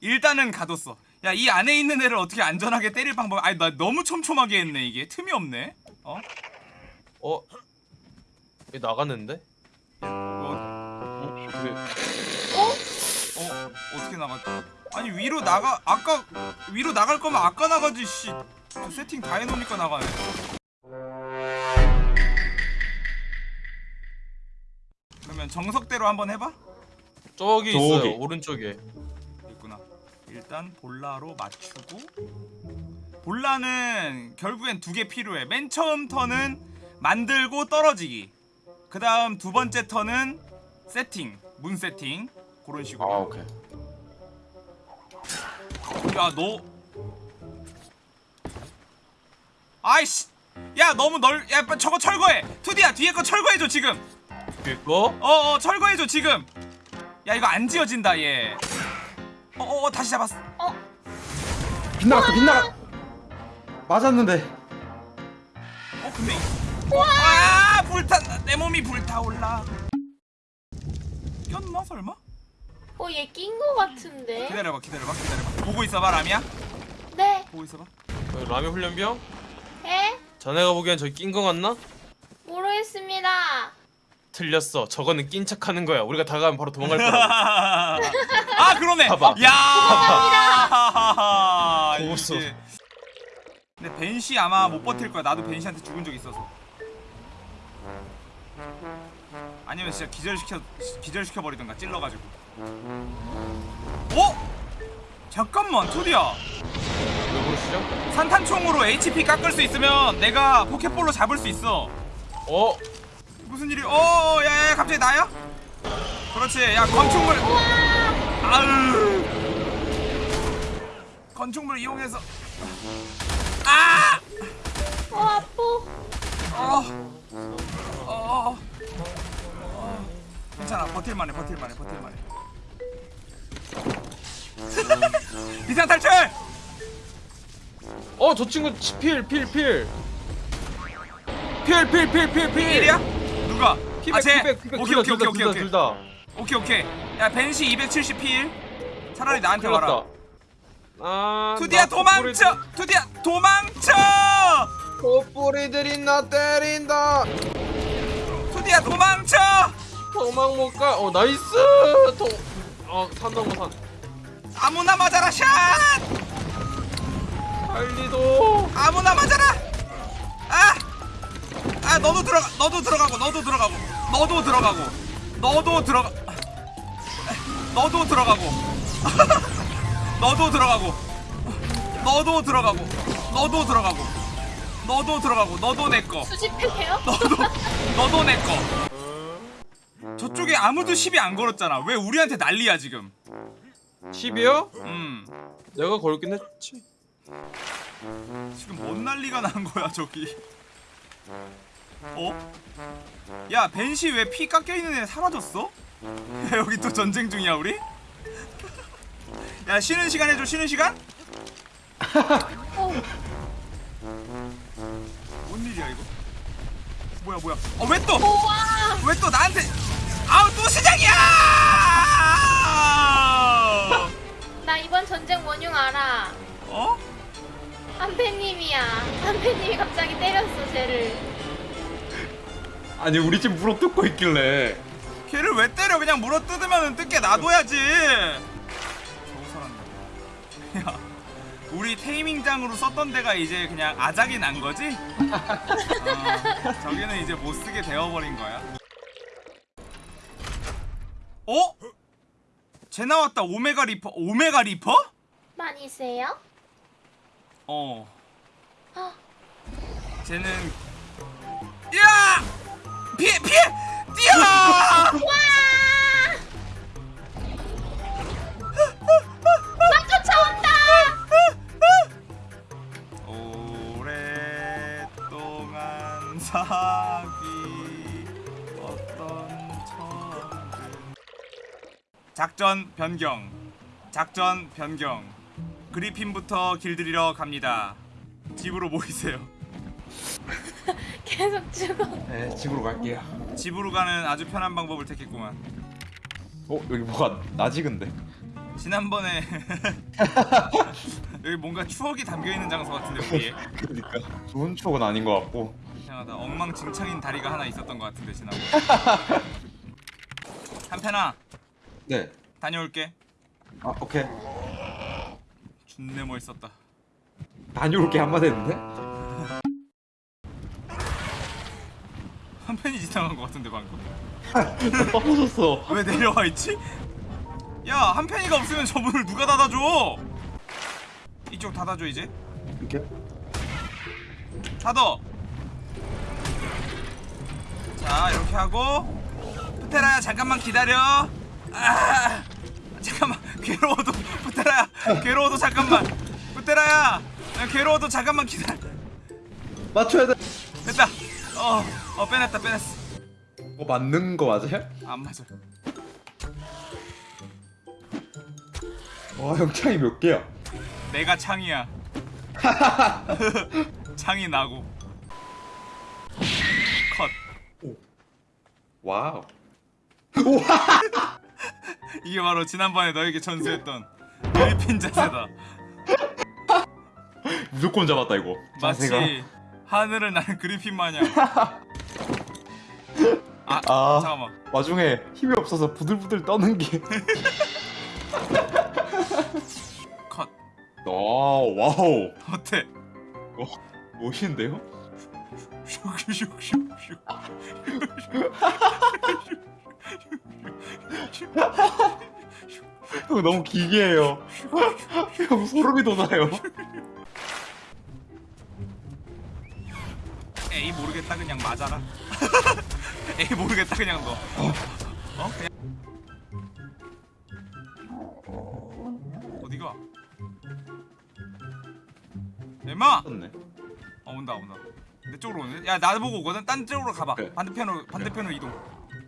일단은 가뒀어 야 이 안에 있는 애를 어떻게 안전하게 때릴 방법 아니 나 너무 촘촘하게 했네 이게 틈이 없네 어? 어? 얘 나갔는데? 어, 왜? 어? 어떻게 나갔지? 아니 위로 나가 아까 위로 나갈 거면 아까 나가지 씨저 세팅 다 해놓으니까 나가네 그러면 정석대로 한번 해봐 저기 저기. 있어요 오른쪽에. 일단 볼라로 맞추고 볼라는 결국엔 두 개 필요해. 맨 처음 턴은 만들고 떨어지기. 그 다음 두 번째 턴은 세팅, 문 세팅 그런 아 식으로. 오케이 야 너, 아이씨, 야 너무 넓, 야 빨리 저거 철거해. 투디야 뒤에 거 철거해줘 지금. 이거? 어어 철거해줘 지금. 야 이거 안 지어진다 얘. 어어 어, 다시 잡았어. 빗나갔다 빗나가 맞았는데 어 근데 이- 와 불타 내 몸이 불타올라 꼈나 설마? 어, 얘 낀 거 같은데? 기다려봐 기다려봐 기다려봐 보고 있어봐 라미야 네. 보고 있어봐 여기 라면 훈련병? 에? 자네가 보기엔 저기 낀 거 같나? 모르겠습니다. 틀렸어 저거는 낀 척하는 거야 우리가 다가가면 바로 도망갈 거라고 아 그러네 봐봐. 야 고소. 이게. 근데 벤시 아마 못 버틸 거야 나도 벤시한테 죽은 적 있어서 아니면 진짜 기절시켜 기절시켜 버리던가 찔러가지고 어? 잠깐만 그러시죠? 산탄총으로 HP 깎을 수 있으면 내가 포켓볼로 잡을 수 있어. 어? 무슨 일이? 어, 야, 야, 갑자기 나야? 그렇지. 야, 건축물. 아으. 건축물 이용해서. 아! 어, 아파. 어. 어. 어. 괜찮아. 버틸만해. 버틸만해. 버틸만해. 비상 탈출! 어, 저 친구 필, 필, 필. 필, 필, 필, 필, 필. 일이야? 누가? 피백, 아, 쟤. 피백, 피백. 오케이, 둘 오케이, 다, 오케이, 둘 다, 오케이, 둘 다. 오케이 오케이 야 벤시 270 필 차라리 나한테 큰일 와라 났다. 아, 투디야 나 도망쳐 투디야 도망쳐 콧뿌리들이 나 때린다. 투디야 도망쳐 도망 못 가. 어, 나이스. 도. 어, 산다고 산. 아무나 맞아라 샷 빨리도. 아무나 맞아라 아! 아 너도 들어가 너도 들어가고 너도 들어가고 너도 들어가고 너도 들어가 너도 들어가고 너도 들어가고 너도 들어가고 너도 들어가고 너도 들어가고 너도 내꺼 수집해요? 너도 너도 내꺼 저쪽에 아무도 시비 안 걸었잖아 왜 우리한테 난리야 지금 10이요? 음 내가 걸긴 했지. 지금 뭔 난리가 난 거야 저기 어? 야 벤시 왜 피 깎여있는 애 사라졌어? 야 여기 또 전쟁 중이야 우리? 야 쉬는 시간 해줘 쉬는 시간? 어, 뭔 일이야 이거 뭐야 뭐야 어 왜 또? 왜 또 나한테 아우 또 시작이야 나 이번 전쟁 원흉 알아. 어? 한패님이야. 한패님이 갑자기 때렸어, 쟤를. 아니 우리 집 물어 뜯고 있길래 걔를 왜 때려 그냥 물어 뜯으면 뜯게 놔둬야지 저거 사람 야 우리 taming장으로 썼던 데가 이제 그냥 아작이 난 거지? 어, 저기는 이제 못 쓰게 되어버린 거야 어? 쟤 나왔다 Omega Reaper Omega Reaper? 많이 세요? 어 아, 쟤는 야! 피해 피해! 뛰어! 와! 나 쫓아온다! 오랫동안 사귀 어떤 처음 작전 변경 작전 변경 그리핀부터 길들이러 갑니다 집으로 모이세요 계속 죽어. 네 집으로 갈게요 집으로 가는 아주 편한 방법을 택했구만 어 여기 뭐가 나지근데 지난번에 여기 뭔가 추억이 담겨 있는 장소 같은데 여기에 그러니까 좋은 추억은 아닌 것 같고. 이상하다 엉망진창인 다리가 하나 있었던 것 같은데 지난번 한편아 네. 다녀올게 아 오케이. 준내 멋있었다 다녀올게 한마디 했는데. 이 지나간 것 같은데 방금. 떨어졌어. 왜 내려와 있지? 야 한편이가 없으면 저 문을 누가 닫아줘? 이쪽 닫아줘 이제. 이렇게. 닫어 자 이렇게 하고. 푸테라야 잠깐만 기다려. 아 잠깐만. 괴로워도 푸테라야 괴로워도 잠깐만. 푸테라야 야, 괴로워도 잠깐만 기다려. 맞춰야 돼. 됐다. 어, 어 빼냈다 빼냈어 뭐 맞는 거 맞아요? 안 맞아 와, 형 차이 몇 개야? 내가 창이야 창이 나고 컷 wow. 이게 바로 지난번에 너에게 전수했던 그리핀 자세다 무조건 잡았다 이거. 마치 자세가. 하늘을 나는 그리핀 마냥 아, 아. 잠깐만 와중에 힘이 없어서 부들부들 떠는 게. 컷 와, wow. 어때? 멋있는데요? 슉슉슉슉 형 너무 기괴해요. 형 소름이 돋아요. 에이 모르겠다 그냥 맞아라 에이 모르겠다 그냥 너 어? 그냥 어디가? 엠마! 떴네. 어 온다 온다 내 쪽으로 오네 야 나보고 오거든 딴 쪽으로 가봐 그래. 반대편으로 반대편으로 이동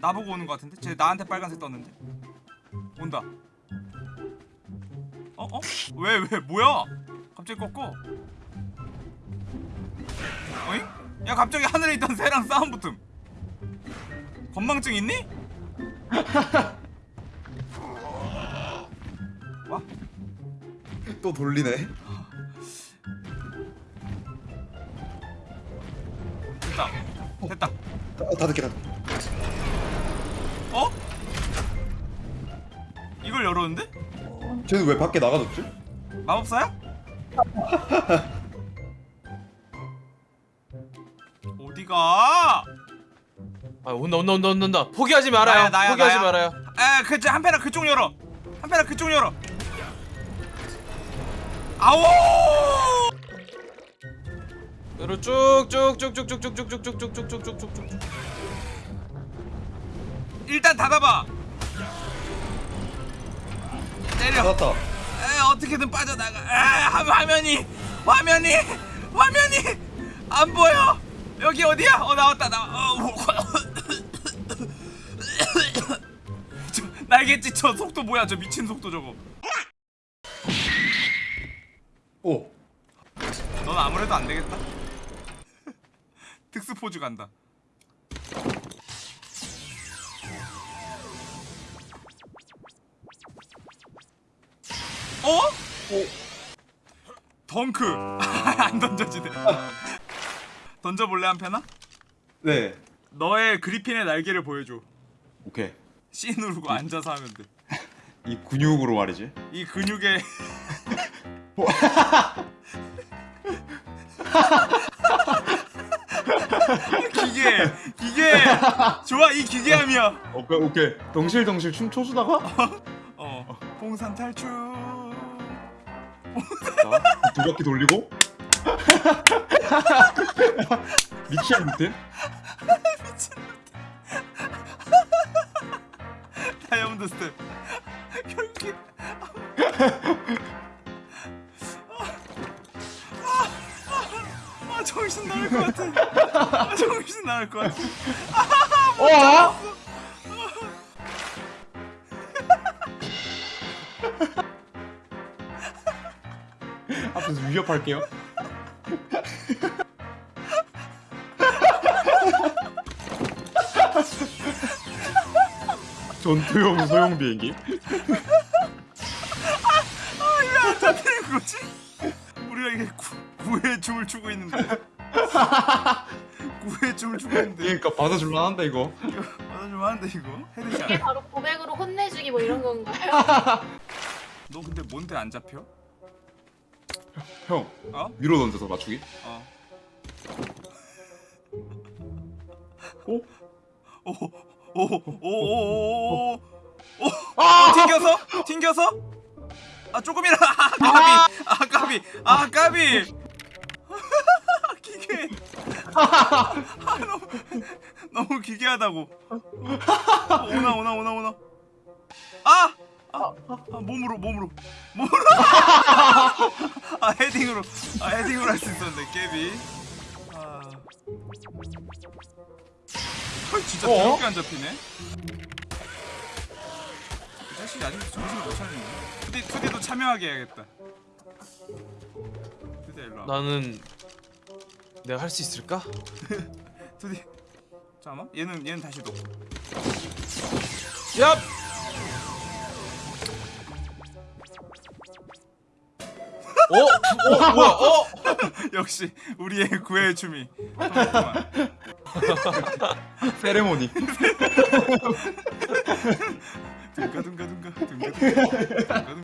나보고 오는 거 같은데 쟤 나한테 빨간색 떴는데 온다 어? 어? 왜 왜 뭐야 갑자기 꺾어 어잉? 야 갑자기 하늘에 있던 새랑 싸움 붙음 건망증 있니? 와? 또 돌리네. 됐다 됐다 아, 닫을게 닫. 어? 이걸 열었는데? 쟤는 왜 밖에 나가졌지? 마법사야? 어디가? 아 온다 온다 온다 온다 온다 포기하지 말아요 나야, 나야, 포기하지 나야. 말아요 에, 그, 저, 한편아 그쪽 열어. 한편아 그쪽 열어. 아오! 여기로 쭉쭉쭉쭉쭉쭉쭉쭉쭉쭉쭉쭉쭉쭉 일단 닫아봐. 때려. 닫았다. 에, 어떻게든 빠져나가. 에, 화- 화면이, 화면이, 화면이 안 보여. 여기 어디야? 어 나왔다 나. 어, 날개짓 저 속도 뭐야? 저 미친 속도 저거. 오. 넌 아무래도 안 되겠다. 특수 포즈 간다. 어? 덩크. 안 던져지네. 던져볼래 한 편아? 네. 너의 그리핀의 날개를 보여줘. 오케이. C 누르고 앉아서 하면 돼. 이 근육으로 말이지. 이 근육에 기계 기계 좋아 이 기계함이야 오케이 오케이. 덩실덩실 춤 춰주다가 어 봉산 탈출 자, 두 바퀴 돌리고 미치야 밑에 다이아몬드 스텝 결국에 아, 아, 정신 나갈 것 같아 아, 정신 나갈 것 같아 어? 앞에서 위협할게요. 전투용 소형 비행기. 그러지? 우리가 이게 구, 구의 춤을 추고 있는데 구의 춤을 추고 있는데 그러니까 받아줄만 한다 이거 받아주면 안돼 이거 headshot 이게 바로 고백으로 혼내주기 뭐 이런 건가요? 너 근데 뭔데 안 잡혀? 형 어? 위로 던져서 맞추기 어 오? 오 오오오오오오 어, 튕겨서? 튕겨서? 아 조금이라. 아 까비. 아 까비. 아 까비. 기계. 아 너무 너무 기괴하다고. 오나 오나 오나 오나. 아! 아, 아 몸으로 몸으로. 몸으로. 아 헤딩으로. 아 헤딩으로 할 수 있었는데 깨비. 아 헐, 진짜 어? 더럽게 안 잡히네 이 자식이 아직도 정신을 못 차리네 투디, 투디도 참여하게 해야겠다 투디 일로 와 나는 내가 할 수 있을까? 투디 잠깐만 얘는 얘는 다시 둬 얍! 어? 어? 뭐야? 어? 역시 우리의 구애의 춤이 세레모니. 둥가둥가둥가 둥가둥가.